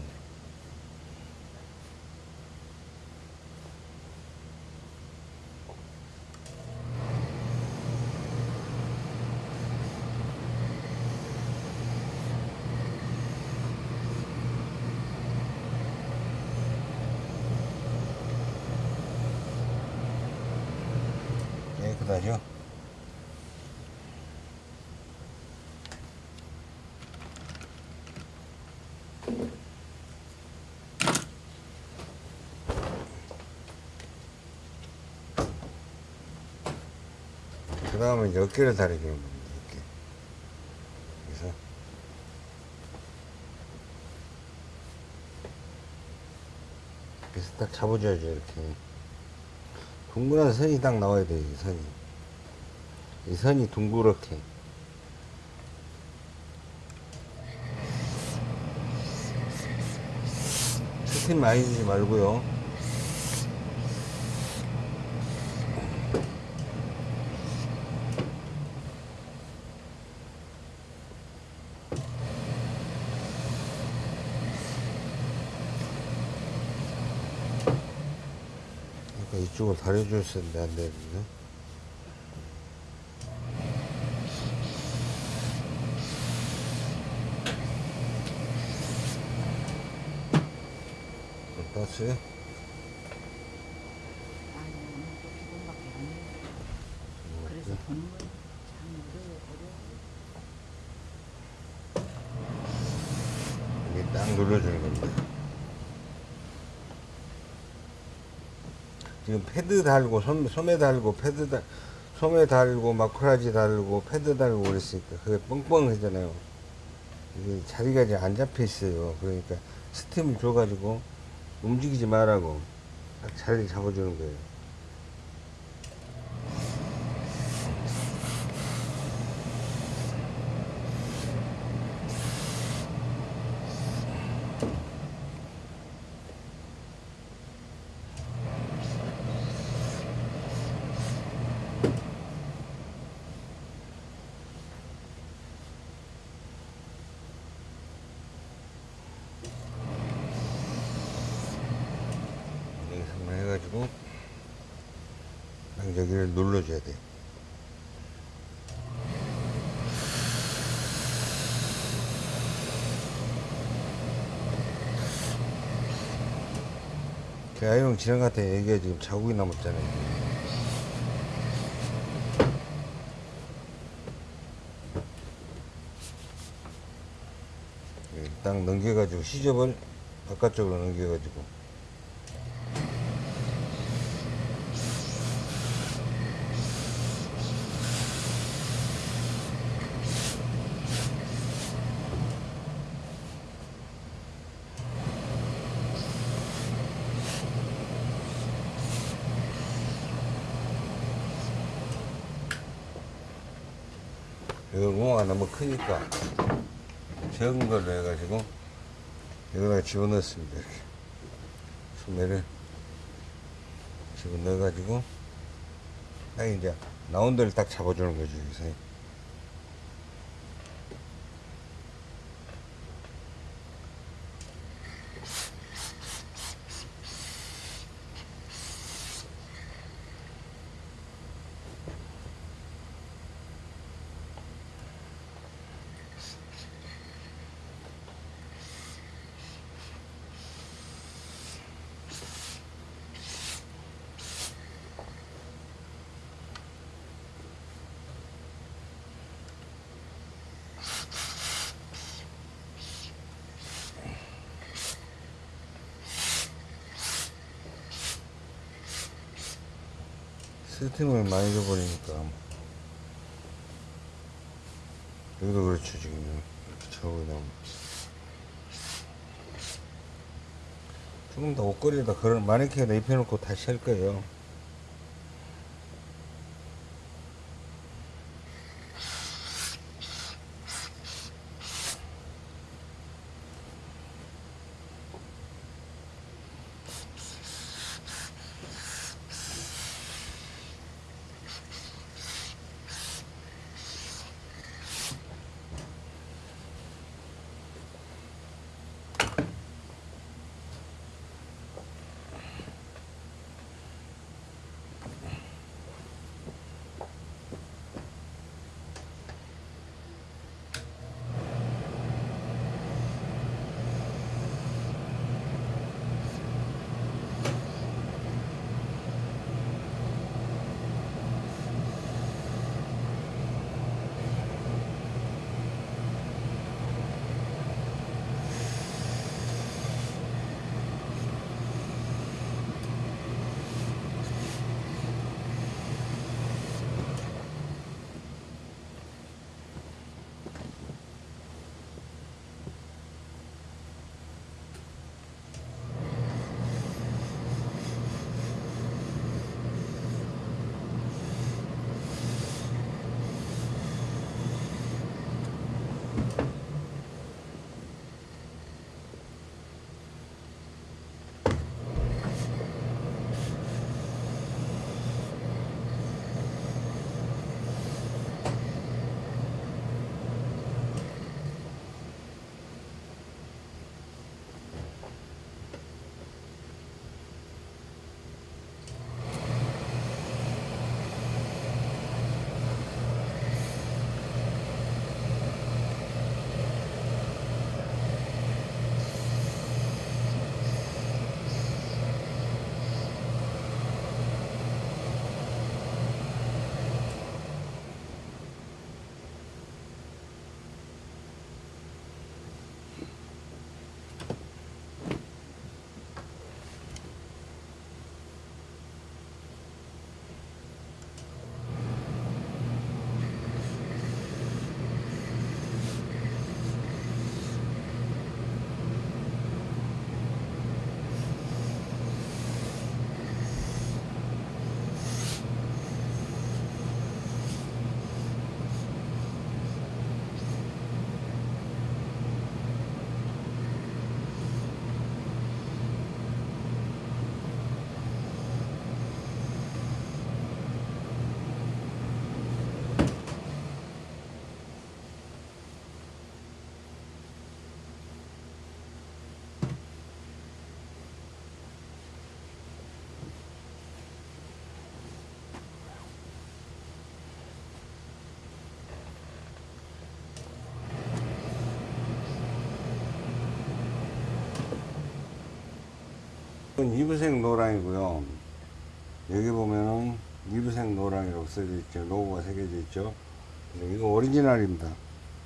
깨끗하죠? 그 다음에 이제 어깨를 다려주는 겁니다. 어깨. 그래서 그래서 딱 잡아줘야죠 이렇게 둥그런 선이 딱 나와야 돼요 이 선이 이 선이 둥그렇게 스팀 많이 주지 말고요 그러니까 이쪽을 다려줬었는데 안 되는데 땄어요? 아니 오늘 또 기분밖에 안 해. 그래서 보는 거참 어려워. 이게 딱 눌러주는 겁니다. 지금 패드 달고 손, 소매 달고 패드 달 소매 달고 まくらじ 달고 패드 달고 그랬으니까 그게 뻥뻥하잖아요. 이게 자리가 이제 안 잡혀 있어요. 그러니까 스팀을 줘가지고 움직이지 말라고 딱 자리 잡아주는 거예요. 여기서만 해가지고 딱 여기를 눌러줘야 돼. 그 아이롱 지나갔다 여기가 지금 자국이 남았잖아요. 여기 딱 넘겨가지고 시접을 바깥쪽으로 넘겨가지고 이거 구멍가 너무 크니까 적은 걸로 해가지고 여기다가 집어넣습니다 이렇게. 소매를 집어넣어가지고 딱 이제 나온 데를 딱 잡아주는 거죠 여기서 스팀을 많이 줘버리니까. 여기도 그렇죠 지금 이렇게 자국이 나면 조금 더 옷걸이에다 그런 마네킹에다 입혀놓고 다시 할 거예요 이건 이브색 노랑이고요. 여기 보면은 이브색 노랑이라고 써져 있죠. 로고가 새겨져 있죠. 이거 오리지널입니다.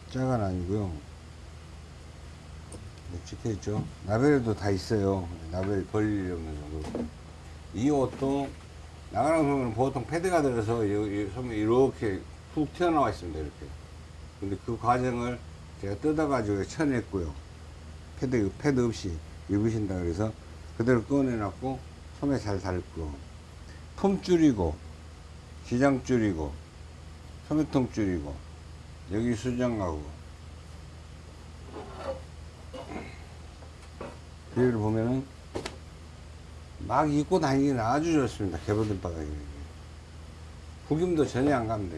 짜간 아니고요. 네, 찍혀 있죠. 라벨도 다 있어요. 없는 정도. 이 옷도 나가는 보면 보통 패드가 들어서 소매 이렇게 훅 튀어나와 있습니다. 이렇게. 근데 그 과정을 제가 뜯어 가지고 쳐냈고요. 패드, 패드 없이 입으신다 그래서 그대로 꺼내놨고 소매 잘 달고 품 줄이고 기장 줄이고 소매통 줄이고 여기 수정하고 뒤를 보면은 막 입고 다니기는 아주 좋습니다. 개보든 바닥이. 구김도 전혀 안 갑니다.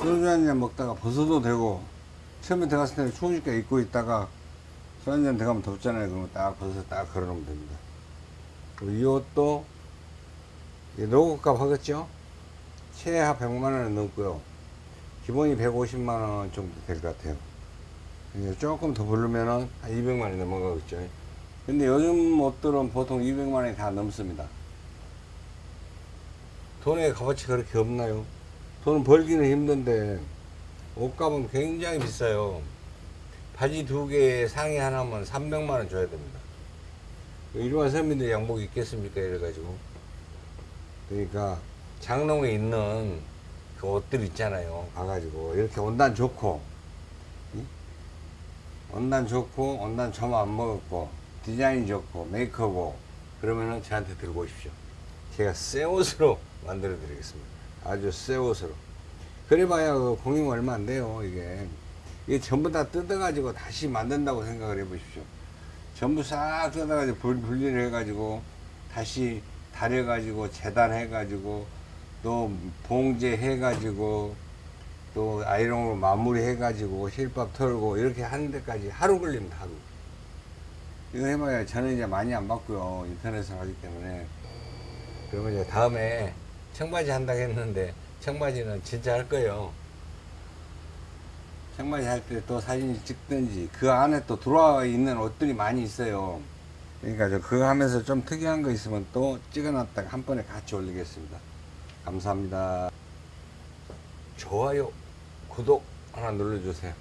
소주 한잔 먹다가 벗어도 되고 처음에 들어갔을 때는 추우니까 입고 있다가 술 한잔 들어가면 덥잖아요. 그러면 딱 벗어서 딱 걸어 놓으면 됩니다. 그리고 이 옷도 이 로고 값 하겠죠? 최하 100만 원은 넘고요. 기본이 150만 원 정도 될 것 같아요. 조금 더 부르면은 한 200만 원이 넘어가겠죠. 근데 요즘 옷들은 보통 200만 원이 다 넘습니다. 돈의 값어치 그렇게 없나요? 돈 벌기는 힘든데 옷값은 굉장히 비싸요. 바지 두 개에 상의 하나면 300만 원 줘야 됩니다. 일반 서민들 양복 입겠습니까? 이래가지고. 그러니까 장롱에 있는 그 옷들 있잖아요. 가가지고 이렇게 온단 좋고, 이? 온단 좋고, 온단 점안 먹었고, 디자인 좋고, 메이크업고, 그러면은 저한테 들고 오십시오. 제가 새 옷으로 만들어 드리겠습니다. 아주 새 옷으로. 그래봐야 그 공임 얼마 안 돼요, 이게. 이게 전부 다 뜯어가지고 다시 만든다고 생각을 해보십시오. 전부 싹 뜯어가지고 분- 분리를 해가지고 다시 다려가지고 재단해가지고 또 봉제 해가지고 또 아이롱으로 마무리 해가지고 실밥 털고 이렇게 하는 데까지 하루 걸립니다, 하루. 이거 해봐야 저는 이제 많이 안 받고요. 인터넷을 하기 때문에. 그러면 이제 다음에 청바지 한다고 했는데 청바지는 진짜 할 거예요. 청바지 할때 또 사진 찍든지 그 안에 또 들어와 있는 옷들이 많이 있어요. 그러니까 저 그거 하면서 좀 특이한 거 있으면 또 찍어놨다가 한 번에 같이 올리겠습니다. 감사합니다. 좋아요, 구독 하나 눌러주세요.